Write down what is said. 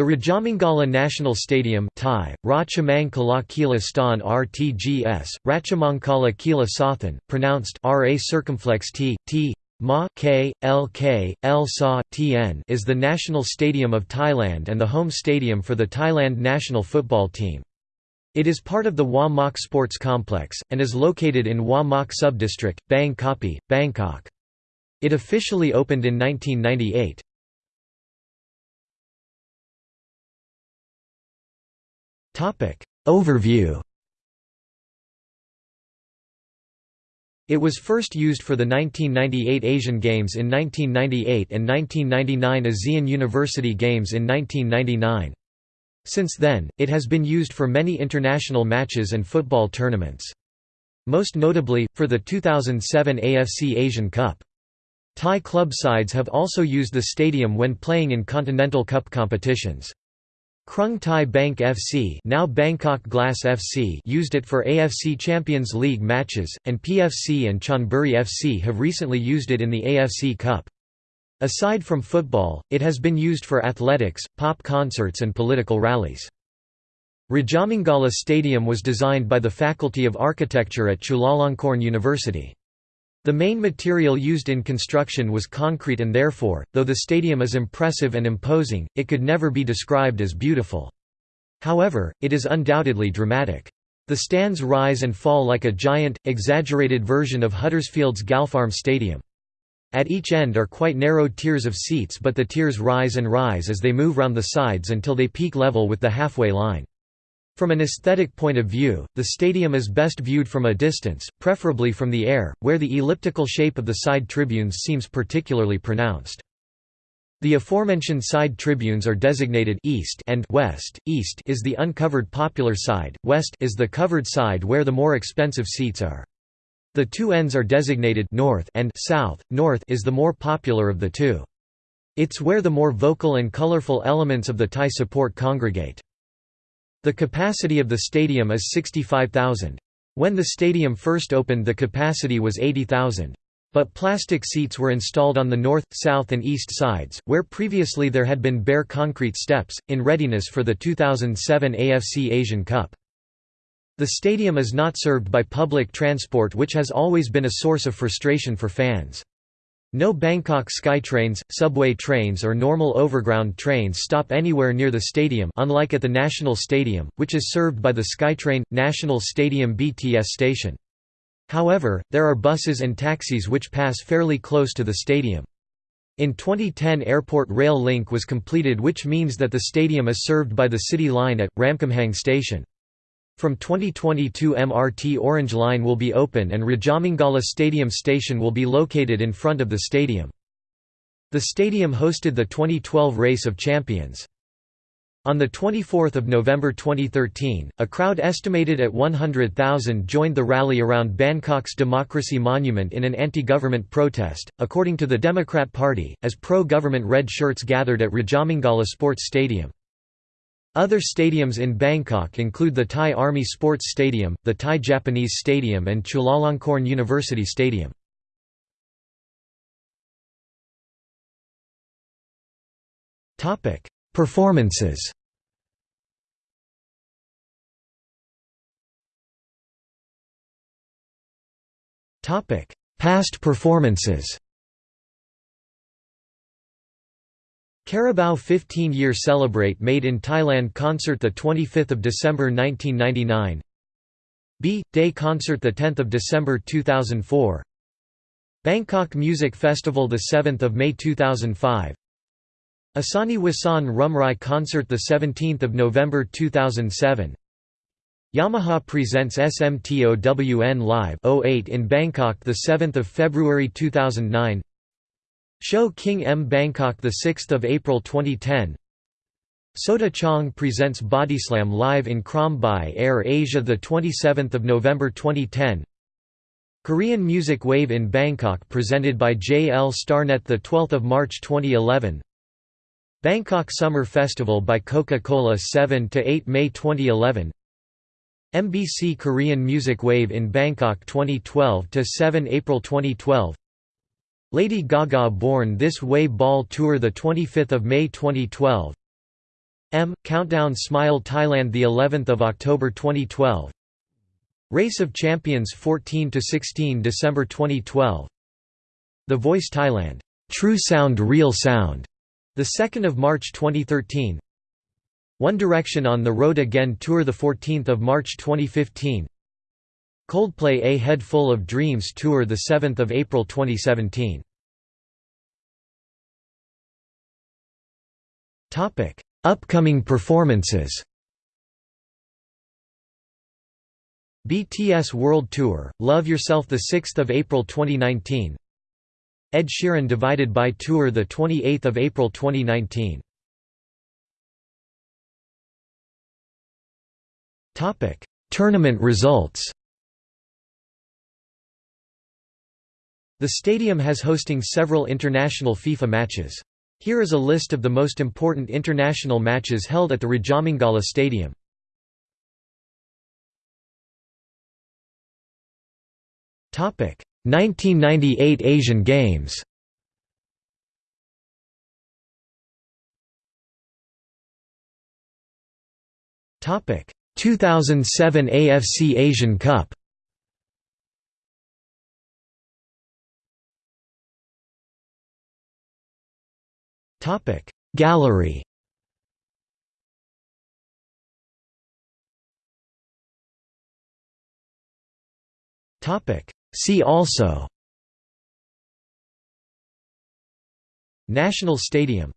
The Rajamangala National Stadium Thai, Ratchamangkala Kila Stan RTGS, Ratchamangkala Kila Sathan, pronounced Ra circumflex T, T, Ma, K, L K, L Sa, Tn is the national stadium of Thailand and the home stadium for the Thailand national football team. It is part of the Hua Mak Sports Complex, and is located in Hua Mak Subdistrict, Bang Kapi, Bangkok. It officially opened in 1998. Overview It was first used for the 1998 Asian Games in 1998 and 1999 ASEAN University Games in 1999. Since then, it has been used for many international matches and football tournaments. Most notably, for the 2007 AFC Asian Cup. Thai club sides have also used the stadium when playing in Continental Cup competitions. Krung Thai Bank FC now Bangkok Glass FC used it for AFC Champions League matches, and PFC and Chonburi FC have recently used it in the AFC Cup. Aside from football, it has been used for athletics, pop concerts and political rallies. Rajamangala Stadium was designed by the Faculty of Architecture at Chulalongkorn University. The main material used in construction was concrete and therefore, though the stadium is impressive and imposing, it could never be described as beautiful. However, it is undoubtedly dramatic. The stands rise and fall like a giant, exaggerated version of Huddersfield's Galpharm Stadium. At each end are quite narrow tiers of seats but the tiers rise and rise as they move round the sides until they peak level with the halfway line. From an aesthetic point of view, the stadium is best viewed from a distance, preferably from the air, where the elliptical shape of the side tribunes seems particularly pronounced. The aforementioned side tribunes are designated east and west. East is the uncovered popular side, west is the covered side where the more expensive seats are. The two ends are designated north and south. North is the more popular of the two. It's where the more vocal and colorful elements of the Thai support congregate. The capacity of the stadium is 65,000. When the stadium first opened the capacity was 80,000. But plastic seats were installed on the north, south and east sides, where previously there had been bare concrete steps, in readiness for the 2007 AFC Asian Cup. The stadium is not served by public transport which has always been a source of frustration for fans. No Bangkok SkyTrains, subway trains or normal overground trains stop anywhere near the stadium unlike at the National Stadium, which is served by the SkyTrain, National Stadium BTS station. However, there are buses and taxis which pass fairly close to the stadium. In 2010 Airport Rail Link was completed which means that the stadium is served by the City Line at, Ramkhamhaeng Station. From 2022 MRT Orange Line will be open and Rajamangala Stadium station will be located in front of the stadium. The stadium hosted the 2012 Race of Champions. On 24 November 2013, a crowd estimated at 100,000 joined the rally around Bangkok's Democracy Monument in an anti-government protest, according to the Democrat Party, as pro-government red shirts gathered at Rajamangala Sports Stadium. Other stadiums in Bangkok include the Thai Army Sports Stadium, the Thai Japanese Stadium and Chulalongkorn University Stadium. Performances Past performances Carabao 15-year celebrate made in Thailand concert 25 December 1999 B. Day concert 10 December 2004 Bangkok Music Festival 7 May 2005 Asani Wasan Rumrai concert 17 November 2007 Yamaha presents SMTOWN Live 08 in Bangkok 7 February 2009 Show King M. Bangkok 6 April 2010 Sota Chong presents Bodyslam live in Krom Bai Air Asia 27 November 2010 Korean Music Wave in Bangkok presented by JL Starnet 12 March 2011 Bangkok Summer Festival by Coca-Cola 7–8 May 2011 MBC Korean Music Wave in Bangkok 2012–7 April 2012 Lady Gaga Born This Way Ball Tour 25 May 2012 M. Countdown Smile Thailand the 11th of October 2012 Race of Champions 14 to 16 December 2012 The Voice Thailand. True Sound Real Sound. The 2nd of March 2013 One Direction on the Road Again Tour the 14th of March 2015 Coldplay A Head Full of Dreams Tour the 7th of April 2017 Topic Upcoming performances. BTS World Tour, Love Yourself 6 April 2019 Ed Sheeran Divided by Tour 28 April 2019 Tournament results The stadium has hosting several international FIFA matches. Here is a list of the most important international matches held at the Rajamangala Stadium. Topic 1998 Asian Games. Topic 2007 AFC Asian Cup. Topic. Gallery. Topic. See also. National Stadium